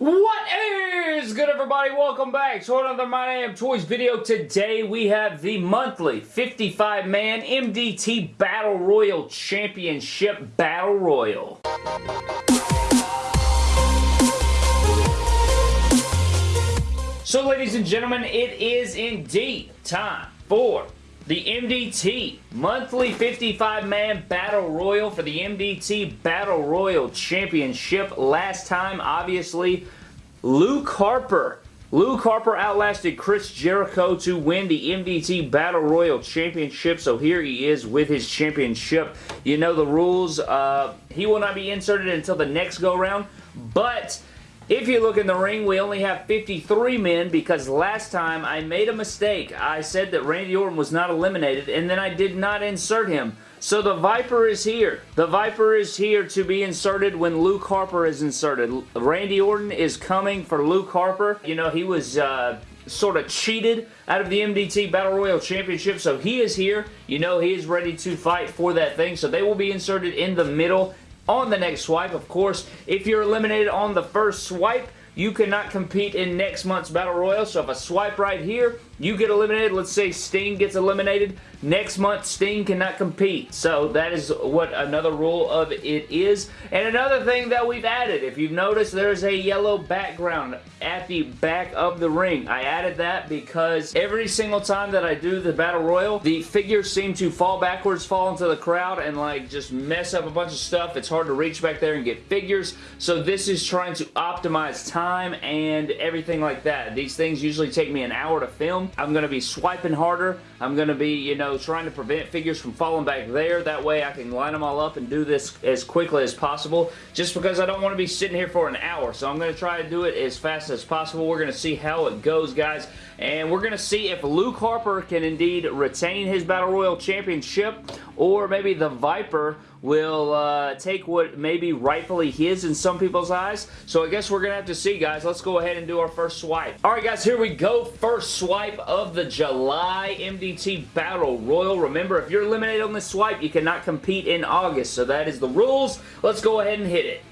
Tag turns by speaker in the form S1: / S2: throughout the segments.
S1: What is good everybody? Welcome back to another My Damn Toys video. Today we have the monthly 55-man MDT Battle Royal Championship Battle Royal. So ladies and gentlemen, it is indeed time for the MDT monthly 55-man Battle Royal for the MDT Battle Royal Championship. Last time, obviously, Luke Harper. Luke Harper outlasted Chris Jericho to win the MDT Battle Royal Championship, so here he is with his championship. You know the rules. Uh, he will not be inserted until the next go-round, but if you look in the ring, we only have 53 men because last time I made a mistake. I said that Randy Orton was not eliminated, and then I did not insert him. So the Viper is here. The Viper is here to be inserted when Luke Harper is inserted. Randy Orton is coming for Luke Harper. You know, he was... Uh, sort of cheated out of the MDT Battle Royal Championship, so he is here. You know he is ready to fight for that thing, so they will be inserted in the middle on the next swipe. Of course, if you're eliminated on the first swipe, you cannot compete in next month's Battle Royal. So if I swipe right here, you get eliminated. Let's say Sting gets eliminated. Next month, Sting cannot compete. So that is what another rule of it is. And another thing that we've added, if you've noticed, there's a yellow background at the back of the ring. I added that because every single time that I do the Battle Royal, the figures seem to fall backwards, fall into the crowd, and like just mess up a bunch of stuff. It's hard to reach back there and get figures. So this is trying to optimize time and everything like that. These things usually take me an hour to film. I'm going to be swiping harder. I'm going to be, you know, trying to prevent figures from falling back there. That way I can line them all up and do this as quickly as possible just because I don't want to be sitting here for an hour. So I'm going to try to do it as fast as possible. We're going to see how it goes, guys. And we're going to see if Luke Harper can indeed retain his Battle Royal Championship or maybe the Viper will uh, take what may be rightfully his in some people's eyes. So I guess we're going to have to see, guys. Let's go ahead and do our first swipe. All right, guys, here we go. First swipe of the July MDT Battle Royal. Remember, if you're eliminated on this swipe, you cannot compete in August. So that is the rules. Let's go ahead and hit it.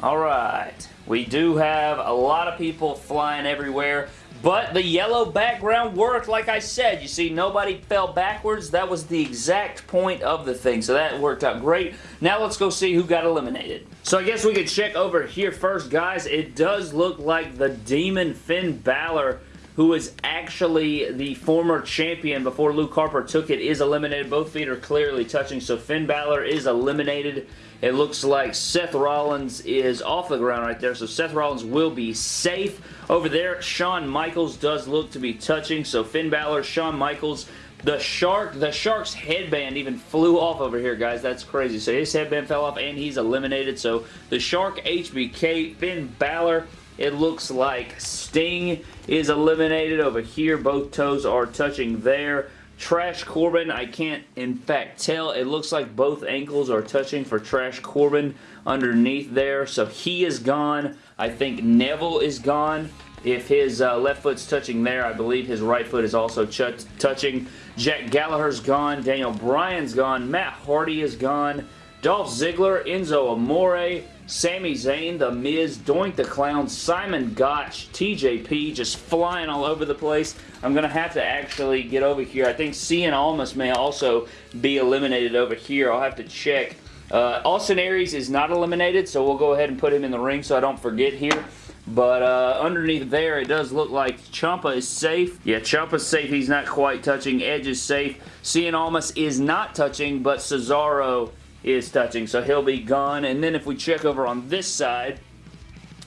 S1: All right. We do have a lot of people flying everywhere. But the yellow background worked, like I said. You see, nobody fell backwards. That was the exact point of the thing, so that worked out great. Now let's go see who got eliminated. So I guess we could check over here first, guys. It does look like the Demon Finn Balor who is actually the former champion before Luke Harper took it, is eliminated. Both feet are clearly touching, so Finn Balor is eliminated. It looks like Seth Rollins is off the ground right there, so Seth Rollins will be safe. Over there, Shawn Michaels does look to be touching, so Finn Balor, Shawn Michaels, the shark, the shark's headband even flew off over here, guys. That's crazy. So his headband fell off and he's eliminated. So the shark HBK, Finn Balor, it looks like Sting is eliminated over here. Both toes are touching there. Trash Corbin, I can't in fact tell. It looks like both ankles are touching for Trash Corbin underneath there. So he is gone. I think Neville is gone. If his uh, left foot's touching there, I believe his right foot is also touching. Jack Gallagher's gone. Daniel Bryan's gone. Matt Hardy is gone. Dolph Ziggler, Enzo Amore, Sami Zayn, The Miz, Doink the Clown, Simon Gotch, TJP, just flying all over the place. I'm going to have to actually get over here. I think Cien Almas may also be eliminated over here. I'll have to check. Uh, Austin Aries is not eliminated, so we'll go ahead and put him in the ring so I don't forget here. But uh, underneath there, it does look like Ciampa is safe. Yeah, Ciampa's safe. He's not quite touching. Edge is safe. Cien Almas is not touching, but Cesaro is touching, so he'll be gone. And then if we check over on this side,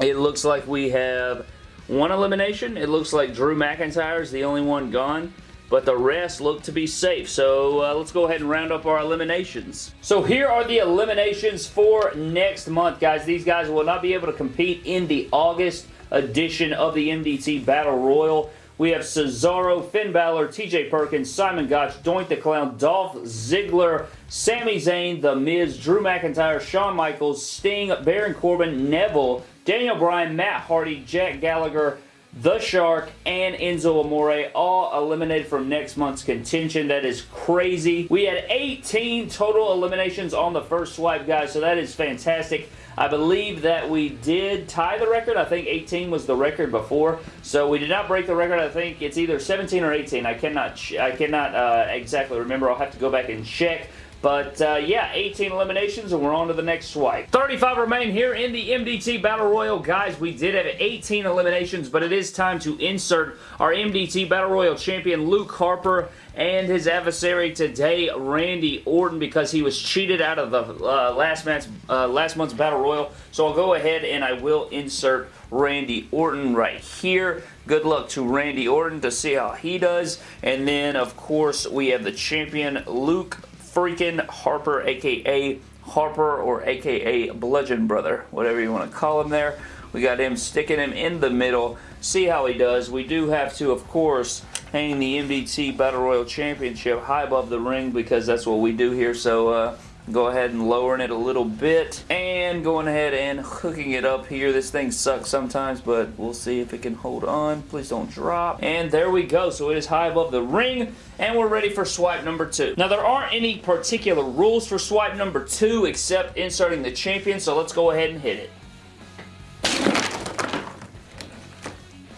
S1: it looks like we have one elimination. It looks like Drew McIntyre is the only one gone but the rest look to be safe. So uh, let's go ahead and round up our eliminations. So here are the eliminations for next month, guys. These guys will not be able to compete in the August edition of the MDT Battle Royal. We have Cesaro, Finn Balor, TJ Perkins, Simon Gotch, Doink the Clown, Dolph Ziggler, Sami Zayn, The Miz, Drew McIntyre, Shawn Michaels, Sting, Baron Corbin, Neville, Daniel Bryan, Matt Hardy, Jack Gallagher, the Shark, and Enzo Amore all eliminated from next month's contention. That is crazy. We had 18 total eliminations on the first swipe, guys, so that is fantastic. I believe that we did tie the record. I think 18 was the record before. So we did not break the record. I think it's either 17 or 18. I cannot I cannot uh, exactly remember. I'll have to go back and check. But uh, yeah, 18 eliminations and we're on to the next swipe. 35 remain here in the MDT Battle Royal. Guys, we did have 18 eliminations, but it is time to insert our MDT Battle Royal champion Luke Harper and his adversary today, Randy Orton, because he was cheated out of the uh, last, match, uh, last month's Battle Royal. So I'll go ahead and I will insert Randy Orton right here. Good luck to Randy Orton to see how he does. And then, of course, we have the champion, Luke freaking Harper, aka Harper or aka Bludgeon Brother, whatever you want to call him there. We got him sticking him in the middle. See how he does. We do have to, of course, hang the MDT Battle Royal Championship high above the ring because that's what we do here. So, uh, go ahead and lowering it a little bit and going ahead and hooking it up here. This thing sucks sometimes but we'll see if it can hold on. Please don't drop. And there we go. So it is high above the ring and we're ready for swipe number two. Now there aren't any particular rules for swipe number two except inserting the champion so let's go ahead and hit it.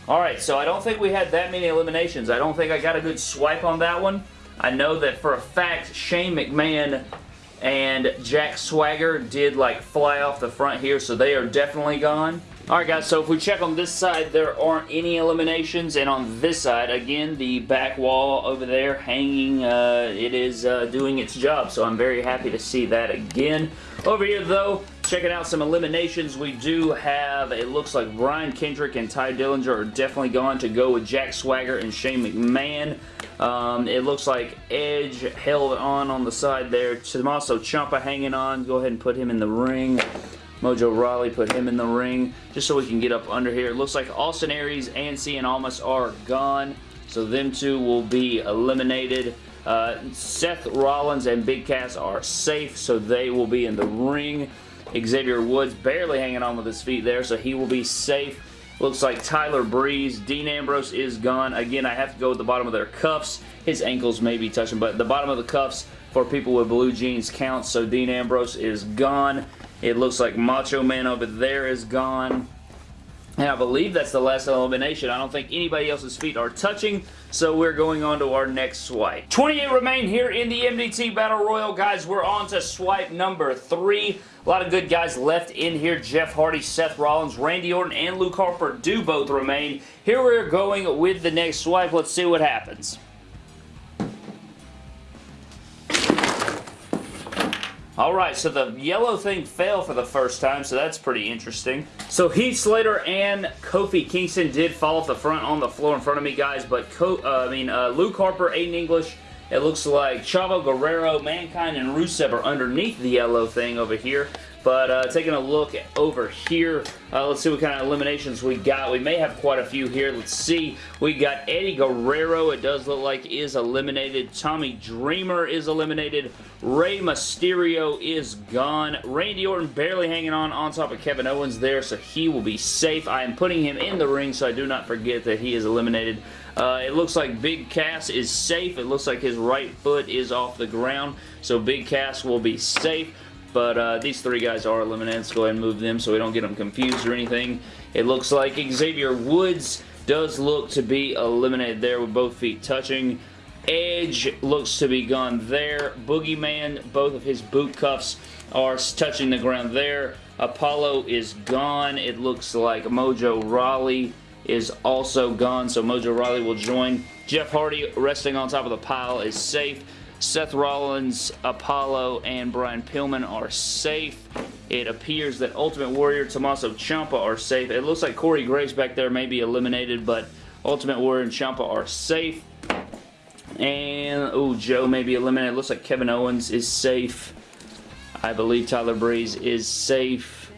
S1: Alright, so I don't think we had that many eliminations. I don't think I got a good swipe on that one. I know that for a fact Shane McMahon and Jack Swagger did like fly off the front here, so they are definitely gone. Alright guys, so if we check on this side, there aren't any eliminations, and on this side, again, the back wall over there hanging, uh, it is uh, doing its job, so I'm very happy to see that again. Over here, though, checking out some eliminations, we do have, it looks like Brian Kendrick and Tye Dillinger are definitely gone to go with Jack Swagger and Shane McMahon. Um, it looks like Edge held on on the side there. Tommaso Ciampa hanging on. Go ahead and put him in the ring. Mojo Rawley put him in the ring just so we can get up under here. It looks like Austin Aries and Cien Almas are gone. So them two will be eliminated. Uh, Seth Rollins and Big Cass are safe, so they will be in the ring. Xavier Woods barely hanging on with his feet there, so he will be safe. Looks like Tyler Breeze. Dean Ambrose is gone. Again, I have to go with the bottom of their cuffs. His ankles may be touching, but the bottom of the cuffs for people with blue jeans counts, so Dean Ambrose is gone. It looks like Macho Man over there is gone. And I believe that's the last elimination. I don't think anybody else's feet are touching, so we're going on to our next swipe. 28 remain here in the MDT Battle Royal. Guys, we're on to swipe number three. A lot of good guys left in here. Jeff Hardy, Seth Rollins, Randy Orton, and Luke Harper do both remain. Here we're going with the next swipe. Let's see what happens. Alright, so the yellow thing fell for the first time, so that's pretty interesting. So Heath Slater and Kofi Kingston did fall off the front on the floor in front of me, guys, but Co uh, I mean uh, Luke Harper, Aiden English, it looks like Chavo Guerrero, Mankind, and Rusev are underneath the yellow thing over here. But uh, taking a look over here, uh, let's see what kind of eliminations we got. We may have quite a few here. Let's see. We got Eddie Guerrero, it does look like is eliminated. Tommy Dreamer is eliminated. Rey Mysterio is gone. Randy Orton barely hanging on on top of Kevin Owens there, so he will be safe. I am putting him in the ring so I do not forget that he is eliminated. Uh, it looks like Big Cass is safe. It looks like his right foot is off the ground, so Big Cass will be safe. But uh, these three guys are eliminated. Let's go ahead and move them so we don't get them confused or anything. It looks like Xavier Woods does look to be eliminated there with both feet touching. Edge looks to be gone there. Boogeyman, both of his boot cuffs are touching the ground there. Apollo is gone. It looks like Mojo Rawley is also gone, so Mojo Rawley will join. Jeff Hardy resting on top of the pile is safe. Seth Rollins, Apollo, and Brian Pillman are safe. It appears that Ultimate Warrior, Tommaso Ciampa are safe. It looks like Corey Graves back there may be eliminated, but Ultimate Warrior and Ciampa are safe. And, oh, Joe may be eliminated. It looks like Kevin Owens is safe. I believe Tyler Breeze is safe.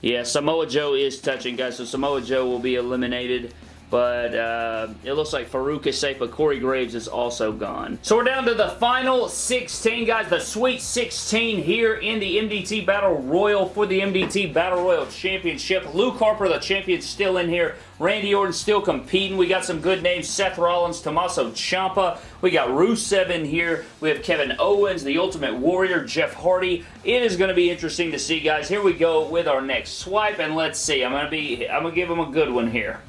S1: Yeah, Samoa Joe is touching, guys, so Samoa Joe will be eliminated. But uh, it looks like Farouk is safe, but Corey Graves is also gone. So we're down to the final 16, guys. The Sweet 16 here in the MDT Battle Royal for the MDT Battle Royal Championship. Luke Harper, the champion, still in here. Randy Orton still competing. We got some good names. Seth Rollins, Tommaso Ciampa. We got Rusev in here. We have Kevin Owens, The Ultimate Warrior, Jeff Hardy. It is going to be interesting to see, guys. Here we go with our next swipe, and let's see. I'm going to be, I'm going to give him a good one here.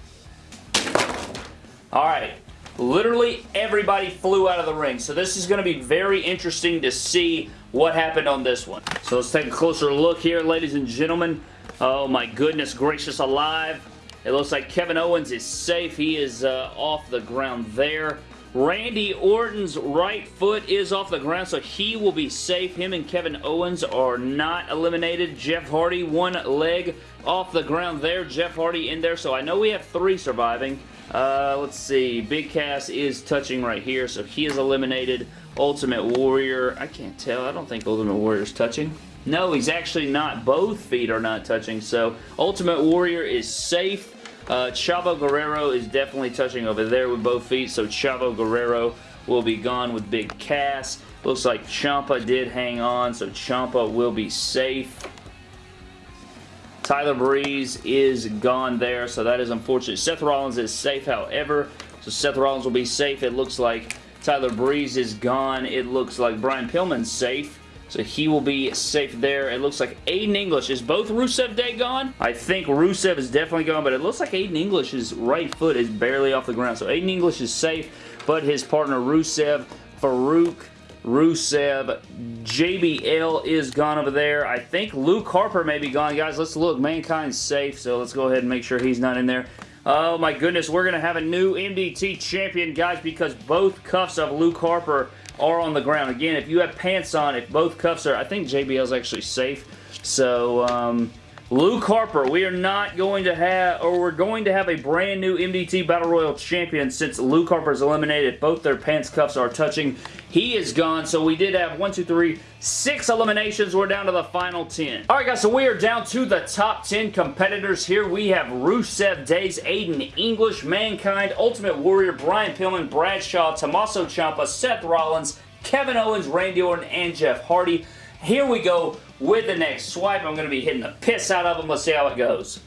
S1: Alright, literally everybody flew out of the ring. So this is going to be very interesting to see what happened on this one. So let's take a closer look here, ladies and gentlemen. Oh my goodness gracious alive. It looks like Kevin Owens is safe. He is uh, off the ground there. Randy Orton's right foot is off the ground, so he will be safe. Him and Kevin Owens are not eliminated. Jeff Hardy, one leg off the ground there. Jeff Hardy in there, so I know we have three surviving. Uh, let's see. Big Cass is touching right here, so he is eliminated. Ultimate Warrior, I can't tell. I don't think Ultimate Warrior is touching. No, he's actually not. Both feet are not touching, so Ultimate Warrior is safe. Uh, Chavo Guerrero is definitely touching over there with both feet, so Chavo Guerrero will be gone with Big Cass. Looks like Ciampa did hang on, so Ciampa will be safe. Tyler Breeze is gone there, so that is unfortunate. Seth Rollins is safe, however, so Seth Rollins will be safe. It looks like Tyler Breeze is gone. It looks like Brian Pillman's safe. So he will be safe there. It looks like Aiden English. Is both Rusev Day gone? I think Rusev is definitely gone, but it looks like Aiden English's right foot is barely off the ground. So Aiden English is safe, but his partner Rusev, Farouk, Rusev. JBL is gone over there. I think Luke Harper may be gone. Guys, let's look. Mankind's safe, so let's go ahead and make sure he's not in there. Oh my goodness, we're going to have a new MDT champion, guys, because both cuffs of Luke Harper are on the ground. Again, if you have pants on, if both cuffs are, I think JBL's actually safe. So, um, Luke Harper, we are not going to have, or we're going to have a brand new MDT Battle Royal champion since Luke Harper is eliminated. Both their pants cuffs are touching. He is gone, so we did have one, two, three, six eliminations. We're down to the final 10. All right, guys, so we are down to the top 10 competitors here. We have Rusev Days, Aiden English, Mankind, Ultimate Warrior, Brian Pillman, Bradshaw, Tommaso Ciampa, Seth Rollins, Kevin Owens, Randy Orton, and Jeff Hardy. Here we go with the next swipe. I'm going to be hitting the piss out of them. Let's see how it goes.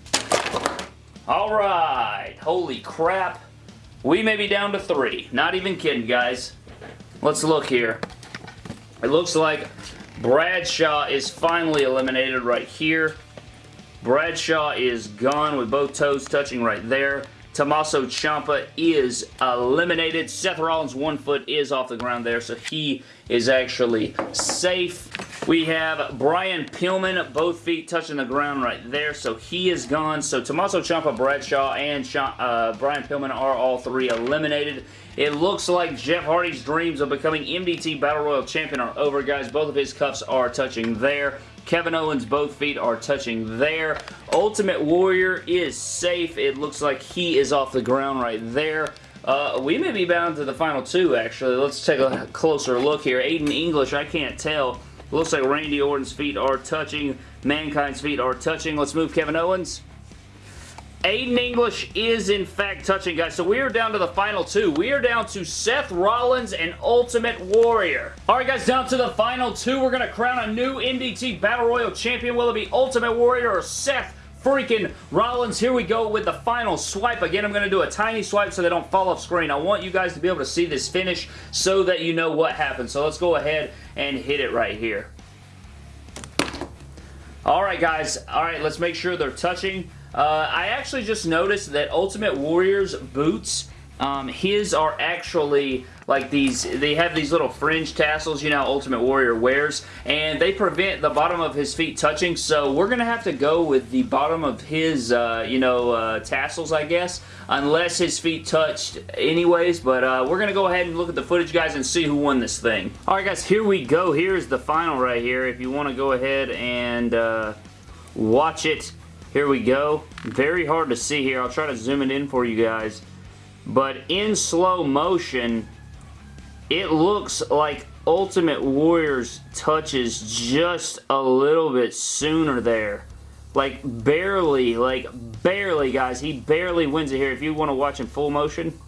S1: Alright. Holy crap. We may be down to three. Not even kidding, guys. Let's look here. It looks like Bradshaw is finally eliminated right here. Bradshaw is gone with both toes touching right there. Tommaso Ciampa is eliminated. Seth Rollins' one foot is off the ground there, so he is actually safe. We have Brian Pillman, both feet touching the ground right there, so he is gone. So Tommaso Ciampa, Bradshaw, and uh, Brian Pillman are all three eliminated. It looks like Jeff Hardy's dreams of becoming MDT Battle Royal Champion are over, guys. Both of his cuffs are touching there. Kevin Owens, both feet are touching there. Ultimate Warrior is safe. It looks like he is off the ground right there. Uh, we may be bound to the final two, actually. Let's take a closer look here. Aiden English, I can't tell. Looks like Randy Orton's feet are touching. Mankind's feet are touching. Let's move Kevin Owens. Aiden English is in fact touching, guys. So we are down to the final two. We are down to Seth Rollins and Ultimate Warrior. All right, guys, down to the final two. We're going to crown a new MDT Battle Royal champion. Will it be Ultimate Warrior or Seth freaking Rollins. Here we go with the final swipe. Again, I'm going to do a tiny swipe so they don't fall off screen. I want you guys to be able to see this finish so that you know what happened. So let's go ahead and hit it right here. Alright guys, alright let's make sure they're touching. Uh, I actually just noticed that Ultimate Warrior's boots um, his are actually like these, they have these little fringe tassels, you know, Ultimate Warrior wears, and they prevent the bottom of his feet touching, so we're going to have to go with the bottom of his, uh, you know, uh, tassels, I guess, unless his feet touched anyways, but uh, we're going to go ahead and look at the footage, guys, and see who won this thing. Alright, guys, here we go. Here's the final right here. If you want to go ahead and uh, watch it, here we go. Very hard to see here. I'll try to zoom it in for you guys. But in slow motion, it looks like Ultimate Warriors touches just a little bit sooner there. Like, barely, like, barely, guys. He barely wins it here. If you want to watch in full motion.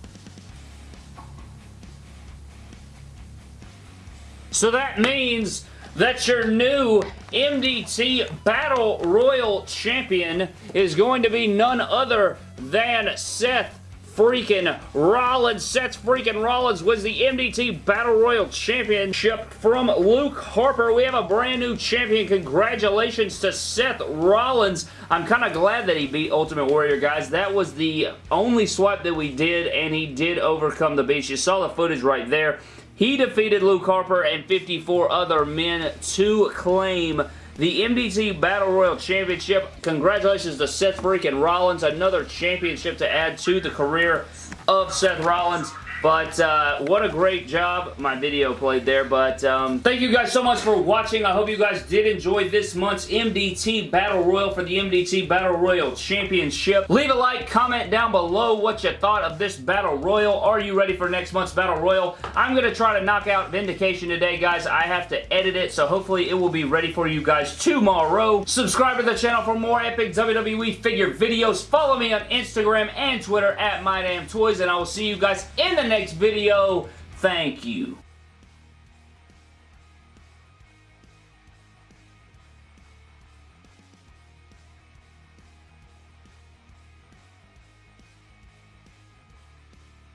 S1: So that means that your new MDT Battle Royal Champion is going to be none other than Seth freaking Rollins. Seth freaking Rollins was the MDT Battle Royal Championship from Luke Harper. We have a brand new champion. Congratulations to Seth Rollins. I'm kind of glad that he beat Ultimate Warrior, guys. That was the only swipe that we did, and he did overcome the beast. You saw the footage right there. He defeated Luke Harper and 54 other men to claim the MDT Battle Royal Championship. Congratulations to Seth freaking Rollins. Another championship to add to the career of Seth Rollins. But uh, what a great job. My video played there. But um, thank you guys so much for watching. I hope you guys did enjoy this month's MDT Battle Royal for the MDT Battle Royal Championship. Leave a like, comment down below what you thought of this Battle Royal. Are you ready for next month's Battle Royal? I'm going to try to knock out Vindication today, guys. I have to edit it, so hopefully it will be ready for you guys tomorrow. Subscribe to the channel for more epic WWE figure videos. Follow me on Instagram and Twitter at MyDamnToys, and I will see you guys in the next video. Thank you.